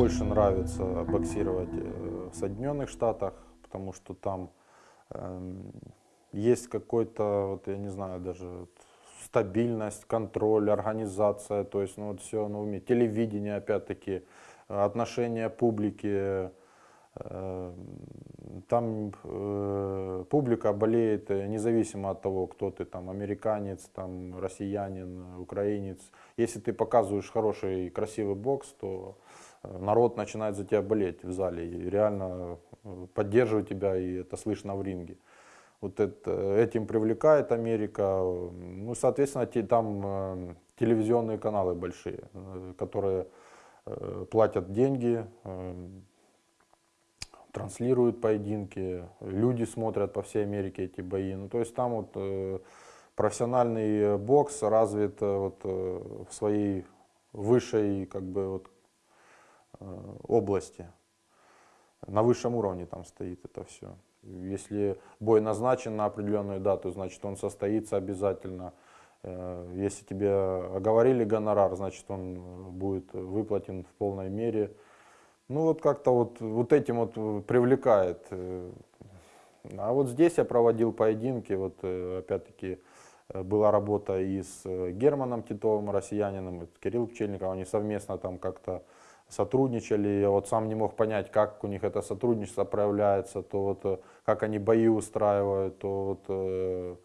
больше нравится боксировать э, в Соединенных Штатах, потому что там эм, есть какой-то, вот я не знаю, даже стабильность, контроль, организация, то есть ну, вот все на уме. Телевидение, опять-таки, отношения публики. Там э, публика болеет э, независимо от того, кто ты, там, американец, там, россиянин, украинец. Если ты показываешь хороший, красивый бокс, то э, народ начинает за тебя болеть в зале и реально э, поддерживать тебя, и это слышно в ринге. Вот это, этим привлекает Америка. Ну, соответственно, те- там телевизионные каналы большие, которые платят деньги, транслируют поединки, люди смотрят по всей Америке эти бои. Ну, то есть там вот э, профессиональный бокс развит э, вот, э, в своей высшей как бы вот, э, области. На высшем уровне там стоит это все. Если бой назначен на определенную дату, значит он состоится обязательно. Э, Если тебе оговорили гонорар, значит он э, будет выплатен в полной мере. Ну вот как-то вот, вот этим вот э, привлекает. э. А вот здесь я проводил поединки, вот э, опять-таки была работа и с Германом Титовым, россиянином, и Кирилл Пчельников, они совместно там как-то сотрудничали. Я вот сам не мог понять, как у них это сотрудничество проявляется, то вот как они бои устраивают, то вот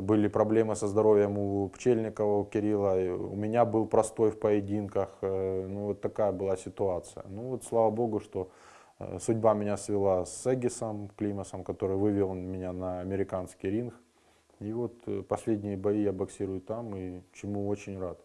были проблемы со здоровьем у Пчельникова, у Кирилла, у меня был простой в поединках, э, ну вот такая была ситуация. Ну вот слава богу, что э, судьба меня свела с Эгисом Климасом, который вывел меня на американский ринг. И вот э, последние бои я боксирую там, и чему очень рад.